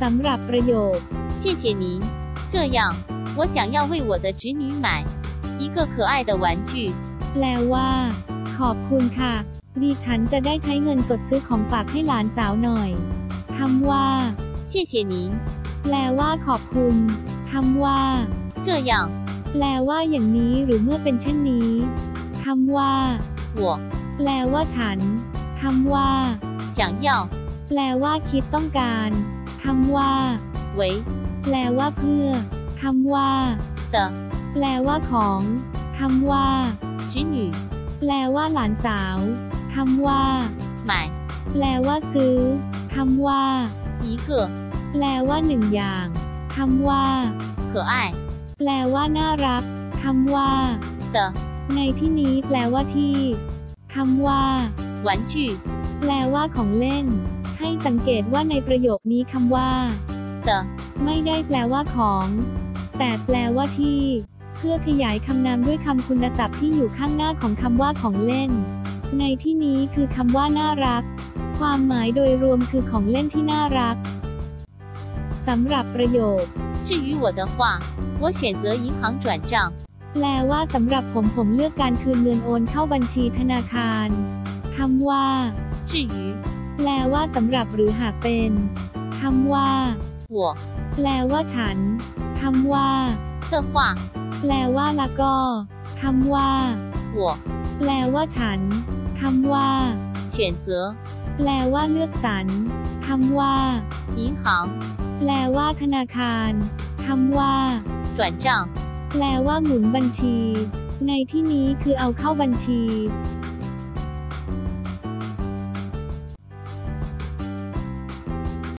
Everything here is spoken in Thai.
สำหรับประโยค 谢谢您。这样，我想要为我的侄女买一个可爱的玩具。 แปลว่า ขอบคุณค่ะ ดิฉันจะได้ใช้เงินสดซื้อของฝากให้หลานสาวหน่อยคำว่า 谢谢您。 แปลว่าขอบคุณคำว่า 这样， แปลว่าอย่างนี้หรือเมื่อเป็นเช่นนี้คำว่า 我 แปลว่าฉันคำว่า 想要 แปลว่าคิดต้องการ คำว่าไว้แปลว่าเพื่อคำว่าเตแปลว่าของคำว่าจิหนูแปลว่าหลานสาวคำว่าหมายแปลว่าซื้อคำว่าอีเก๋แปลว่าหนึ่งอย่างคำว่า可爱แปลว่าน่ารักคำว่าเตในที่นี้แปลว่าที่คำว่าหวานจีแปลว่าของเล่น ให้สังเกตว่าในประโยคนี้คำว่า 的 ไม่ได้แปลว่าของ แต่แปลว่าที่ เพื่อขยายคำนามด้วยคำคุณศัพท์ที่อยู่ข้างหน้าของคำว่าของเล่น ในที่นี้คือคำว่าน่ารัก ความหมายโดยรวมคือของเล่นที่น่ารักสำหรับประโยค 至于我的话，我选择银行转账。 แปลว่าสำหรับผมผมเลือกการคืนเงินโอนเข้าบัญชีธนาคารคำว่า 至于 แปลว่าสำหรับหรือหากเป็นคำว่า 我 แปลว่าฉันคำว่า 的话， แปลว่าละก็คำว่า 我 แปลว่าฉันคำว่า 选择 แปลว่าเลือกสรรคำว่า 银行 แปลว่าธนาคารคำว่า 转账。 แปลว่าหมุนบัญชี ในที่นี้คือเอาเข้าบัญชี